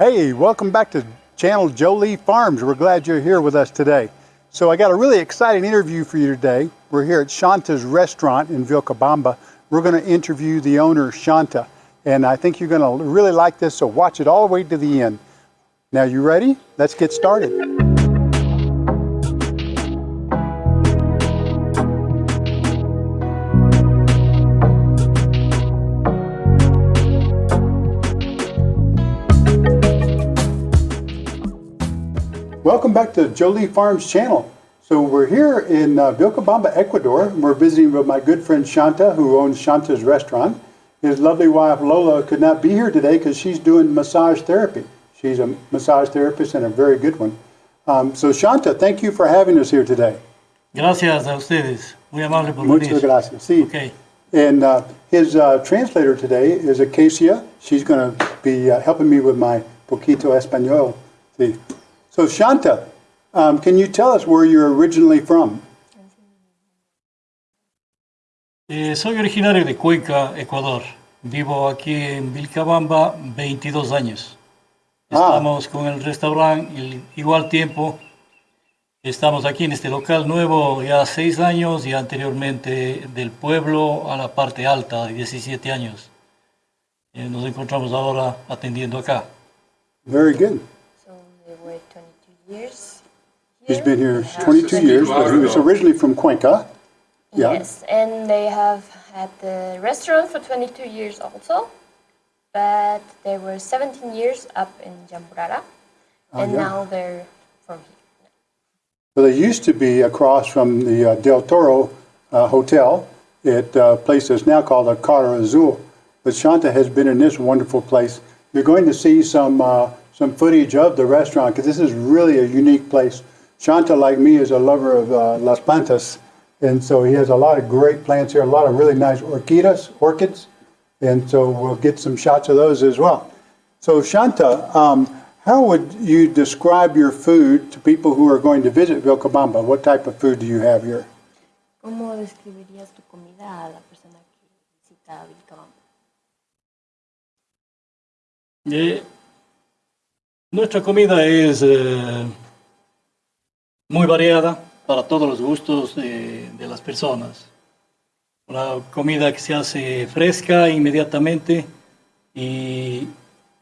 Hey, welcome back to channel Jolie Farms. We're glad you're here with us today. So I got a really exciting interview for you today. We're here at Shanta's restaurant in Vilcabamba. We're going to interview the owner, Shanta. And I think you're going to really like this, so watch it all the way to the end. Now you ready? Let's get started. Welcome back to Jolie Farms channel. So we're here in uh, Vilcabamba, Ecuador. and We're visiting with my good friend Shanta, who owns Shanta's restaurant. His lovely wife Lola could not be here today because she's doing massage therapy. She's a massage therapist and a very good one. Um, so Shanta, thank you for having us here today. Gracias a ustedes. Muy amable por Muchas venir. gracias. Sí. Okay. And uh, his uh, translator today is Acacia. She's going to be uh, helping me with my poquito español. Sí. So Shanta, um, can you tell us where you're originally from? Eh, soy originario de Cuenca, Ecuador. Vivo aquí en Vilcabamba 22 años. Ah. Estamos con el restaurante el igual tiempo. Estamos aquí en este local nuevo ya 6 años y anteriormente del pueblo a la parte alta, 17 años. Eh, nos encontramos ahora atendiendo acá. Very good. So they were 22 years. He's been here 22 years, but he was originally from Cuenca. Yeah. Yes, and they have had the restaurant for 22 years also, but they were 17 years up in Yamburara, and yeah. now they're from here. So they used to be across from the uh, Del Toro uh, Hotel at a place that's now called the Cara Azul. But Shanta has been in this wonderful place. You're going to see some, uh, some footage of the restaurant because this is really a unique place. Shanta, like me, is a lover of uh, Las Plantas. And so he has a lot of great plants here, a lot of really nice orchidas, orchids. And so we'll get some shots of those as well. So Shanta, um, how would you describe your food to people who are going to visit Vilcabamba? What type of food do you have here? ¿Cómo describirías tu comida a la persona que visita Vilcabamba? Nuestra comida es eh, muy variada para todos los gustos de, de las personas. Una comida que se hace fresca inmediatamente y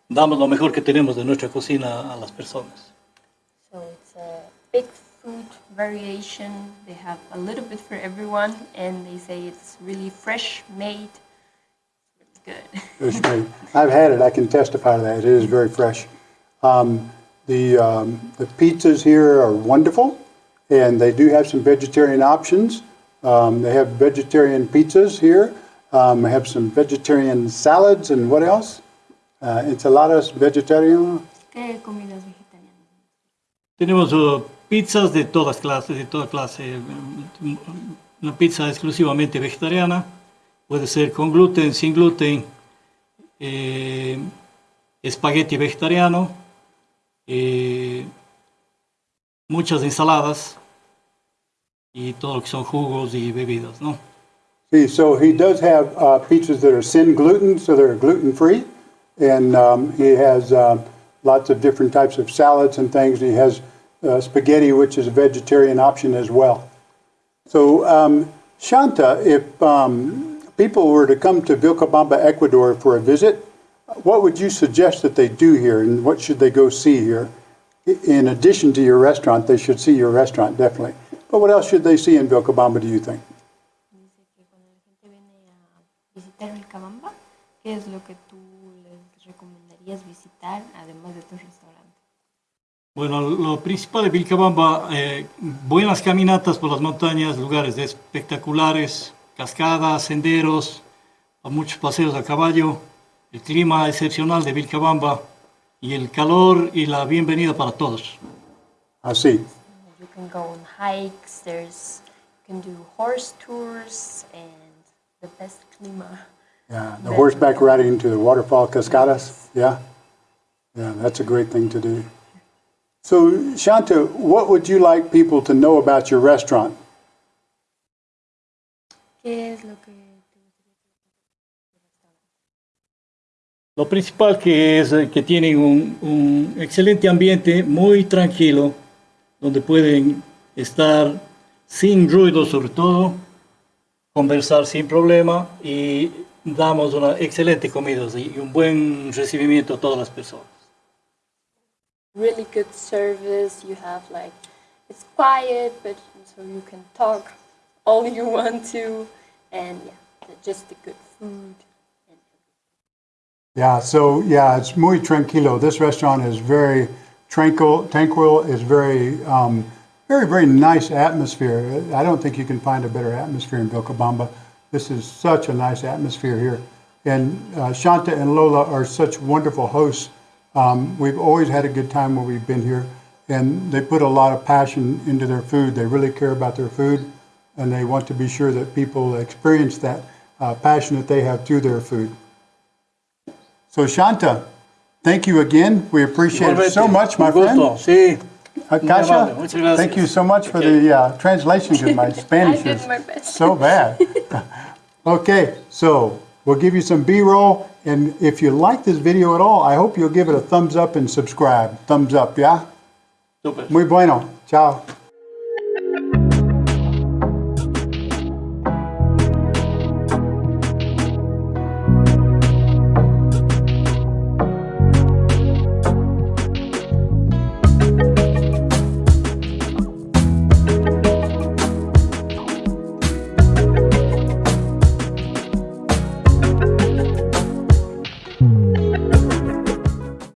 damos lo mejor que tenemos de nuestra cocina a las personas. So it's a big food variation. They have a little bit for everyone, and they say it's really fresh made. It's good. It's great. I've had it. I can testify to that. It is very fresh. Um, the, um, the pizzas here are wonderful, and they do have some vegetarian options. Um, they have vegetarian pizzas here. Um, they have some vegetarian salads, and what else? Uh, enchiladas vegetarian. ¿Qué comidas vegetarianas? Tenemos eh, pizzas de todas clases, de toda clase. Una pizza exclusivamente vegetariana, puede ser con gluten, sin gluten, eh, espagueti vegetariano, eh, muchas ensaladas y todo lo que son jugos y bebidas, ¿no? So he does have uh, pizzas that are sin gluten, so they're gluten free, and um, he has uh, lots of different types of salads and things. He has uh, spaghetti, which is a vegetarian option as well. So, um, Shanta, if um, people were to come to Vilcabamba, Ecuador for a visit, what would you suggest that they do here, and what should they go see here? In addition to your restaurant, they should see your restaurant definitely. But what else should they see in Vilcabamba? Do you think? Dice que cuando la gente viene a visitar Vilcabamba, ¿qué es lo que tú les recomendarías visitar además de tu restaurante? Bueno, lo principal de Vilcabamba, eh, buenas caminatas por las montañas, lugares espectaculares, cascadas, senderos, muchos paseos a caballo, el clima excepcional de Vilcabamba y el calor y la bienvenida para todos. Así. You can go on hikes, there's, you can do horse tours, and the best clima. Yeah, the horseback riding to the waterfall cascadas. Yeah, yeah, that's a great thing to do. So, Shanta, what would you like people to know about your restaurant? ¿Qué es lo que Lo principal que es eh, que tienen un, un excelente ambiente, muy tranquilo, donde pueden estar sin ruido sobre todo, conversar sin problema y damos una excelente comida y un buen recibimiento a todas las personas. really good service. You have like it's quiet, but so you can talk all you want to, and yeah, just the good food. Yeah, so yeah, it's muy tranquilo. This restaurant is very tranquil. Tranquil is very, um, very, very nice atmosphere. I don't think you can find a better atmosphere in Vilcabamba. This is such a nice atmosphere here, and uh, Shanta and Lola are such wonderful hosts. Um, we've always had a good time when we've been here, and they put a lot of passion into their food. They really care about their food, and they want to be sure that people experience that uh, passion that they have through their food. So Shanta, thank you again. We appreciate it so much, my friend. gusto, Sí, Muy Kasia, amable, muchas gracias. thank you so much for the uh, translation because my Spanish is my so bad. okay, so we'll give you some B-roll, and if you like this video at all, I hope you'll give it a thumbs up and subscribe. Thumbs up, yeah? súper. Muy bueno. Ciao.